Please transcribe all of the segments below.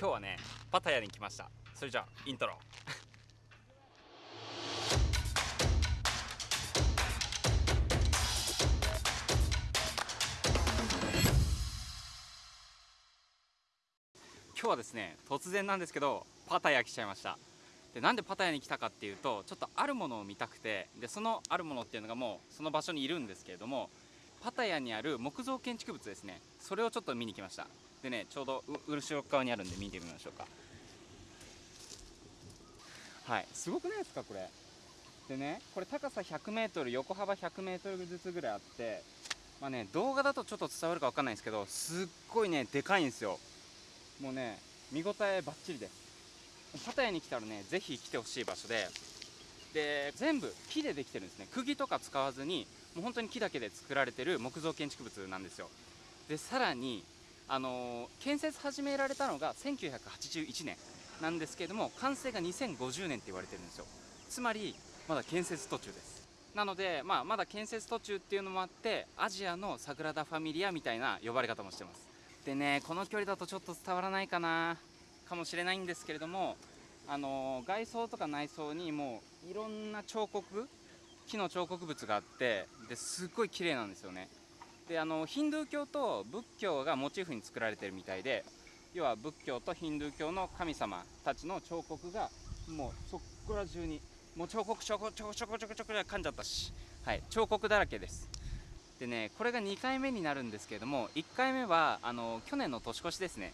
今日はねパタヤに来ました。それじゃあイントロ。今日はですね突然なんですけどパタヤ来ちゃいました。でなんでパタヤに来たかっていうとちょっとあるものを見たくてでそのあるものっていうのがもうその場所にいるんですけれどもパタヤにある木造建築物ですね。それをちょっと見に来ました。でねちょうど後ろ側にあるんで見てみましょうか。はい。すごくないですかこれ。でねこれ高さ 100m 横幅 100m ずつぐらいあってまあね動画だとちょっと伝わるか分かんないですけどすっごいねでかいんですよ。もうね見応えばっちりです。パタヤに来たらねぜひ来てほしい場所で。で全部木でできてるんですね。釘とか使わずにもう本当に木だけで作られてる木造建築物なんですよ。でさらにあの、建設始められたのが1981年なんですけれども完成が2050年って言われてるんですよ。つまりまだ建設途中です。なので、まあ、まだ建設途中っていうのもあってアジアのサグラダ・ファミリアみたいな呼ばれ方もしてます。でねこの距離だとちょっと伝わらないかなかもしれないんですけれどもあの外装とか内装にもういろんな彫刻木の彫刻物があってですっごい綺麗なんですよね。であのヒンドゥー教と仏教がモチーフに作られてるみたいで要は仏教とヒンドゥー教の神様たちの彫刻がもうそこら中にもう彫刻彫刻彫刻彫刻彫刻彫刻噛んじゃったし、はい、彫刻だらけです。でねこれが2回目になるんですけれども1回目はあの去年の年越しですね。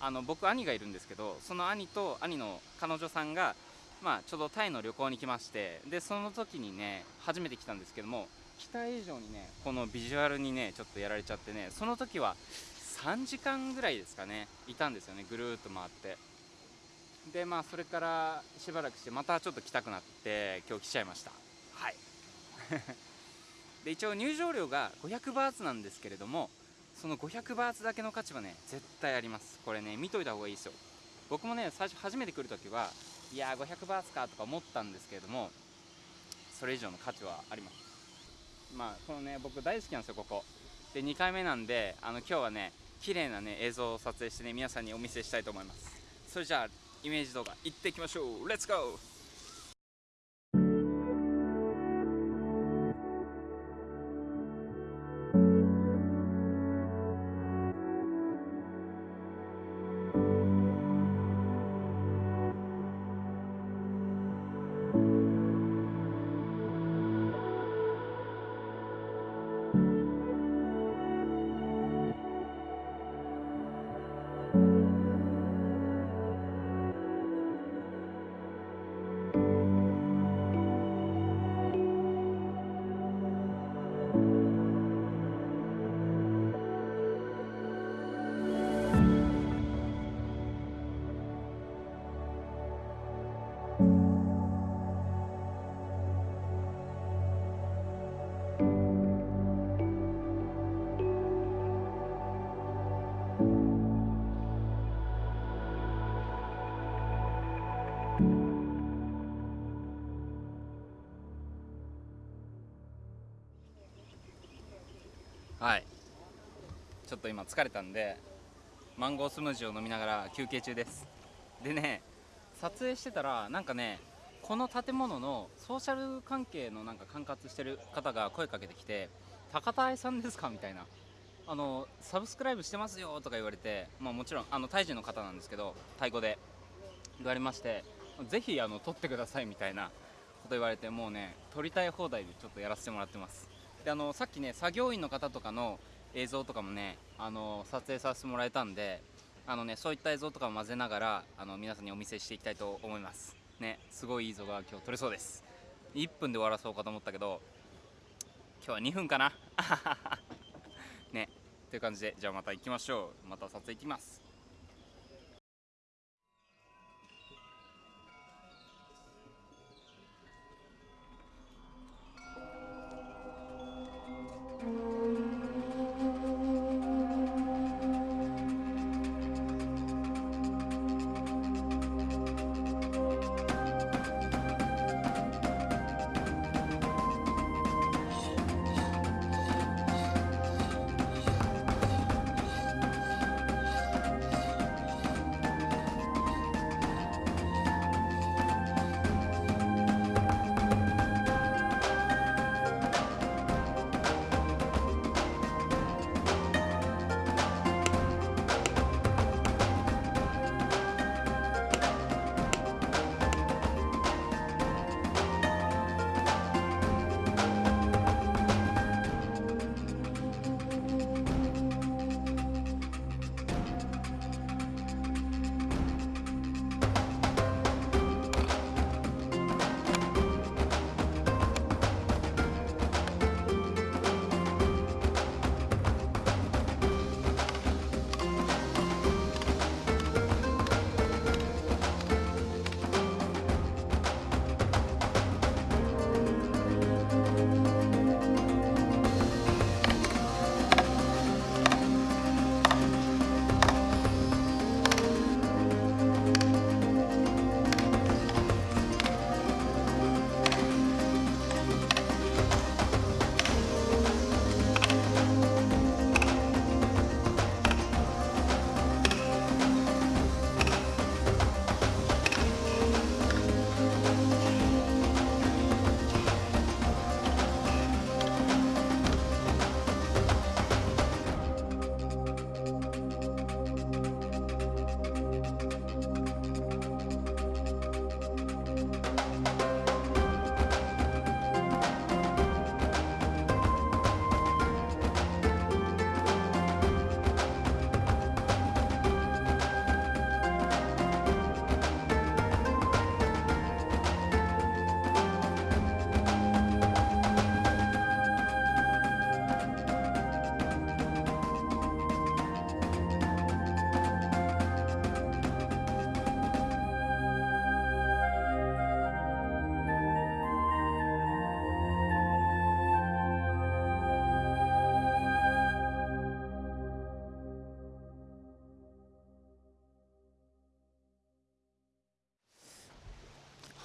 あの僕兄がいるんですけどその兄と兄の彼女さんが、まあ、ちょうどタイの旅行に来ましてでその時にね初めて来たんですけども期待以上にねこのビジュアルにねちょっとやられちゃってねその時は3時間ぐらいですかねいたんですよねぐるーっと回って。でまあそれからしばらくしてまたちょっと来たくなって今日来ちゃいました。はい。で一応入場料が500バーツなんですけれどもその500バーツだけの価値はね絶対あります。これね見といた方がいいですよ。僕もね最初初めて来るときはいやー500バーツかとか思ったんですけれどもそれ以上の価値はあります。まあこのね僕大好きなんですよここ。で2回目なんであの今日はね綺麗なね映像を撮影してね皆さんにお見せしたいと思います。それじゃあイメージ動画行っていきましょう。レッツゴー！はい。ちょっと今疲れたんでマンゴースムージーを飲みながら休憩中です。でね撮影してたらなんかねこの建物のソーシャル関係のなんか管轄してる方が声かけてきて「高田愛さんですか?」みたいな。あのサブスクライブしてますよとか言われて、まあ、もちろんあのタイ人の方なんですけどタイ語で。言われましてぜひあの撮ってくださいみたいなこと言われてもうね撮りたい放題でちょっとやらせてもらってます。であのさっきね作業員の方とかの映像とかもねあの撮影させてもらえたんであのねそういった映像とかも混ぜながらあの皆さんにお見せしていきたいと思います。ねすごいいい映像が今日撮れそうです。1分で終わらそうかと思ったけど今日は2分かな。ねという感じでじゃあまた行きましょう。また撮影行きます。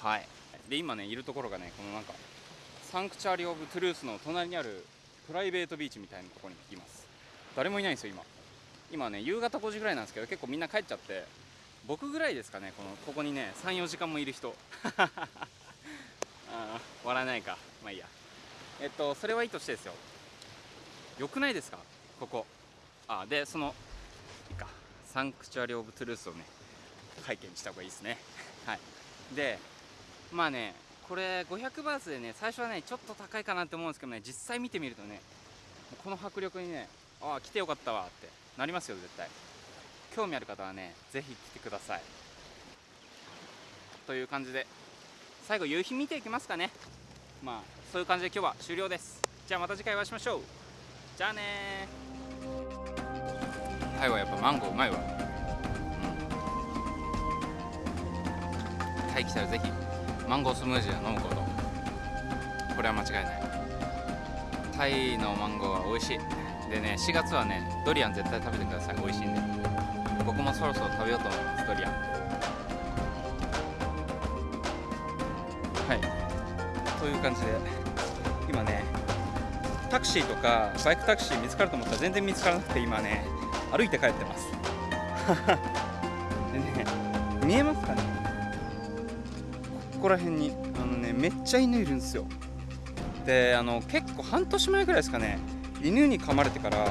はい。で今ねいるところがねこのなんかサンクチュアリ・オブ・トゥルースの隣にあるプライベートビーチみたいなところにいます。誰もいないんですよ今。今ね夕方5時ぐらいなんですけど結構みんな帰っちゃって僕ぐらいですかねこのここにね34時間もいる人。あ笑えないか。まあいいや。えっとそれはいいとしてですよ。よくないですか？ここ。あでそのいいか。サンクチュアリ・オブ・トゥルースをね拝見した方がいいですね。はい。でまあねこれ500バーツでね最初はねちょっと高いかなって思うんですけどね実際見てみるとねこの迫力にねああ来てよかったわってなりますよ絶対。興味ある方はねぜひ来てください。という感じで最後夕日見ていきますかね。まあそういう感じで今日は終了です。じゃあまた次回お会いしましょう。じゃあねタイはやっぱマンゴーうまいわ。うん。タイ来たらぜひ。マンゴースムージーを飲むこと。これは間違いない。タイのマンゴーは美味しい。でね4月はねドリアン絶対食べてください。美味しいんで。僕もそろそろ食べようと思いますドリアン。はい。という感じで今ねタクシーとかバイクタクシー見つかると思ったら全然見つからなくて今ね歩いて帰ってます。でね見えますかね？こら辺にあのねめっちゃ犬いるんですよ。であの結構半年前ぐらいですかね犬に噛まれてから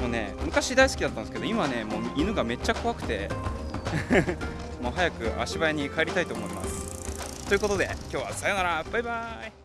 もうね昔大好きだったんですけど今ねもう犬がめっちゃ怖くて もう早く足早に帰りたいと思います。ということで今日はさよなら。バイバイ。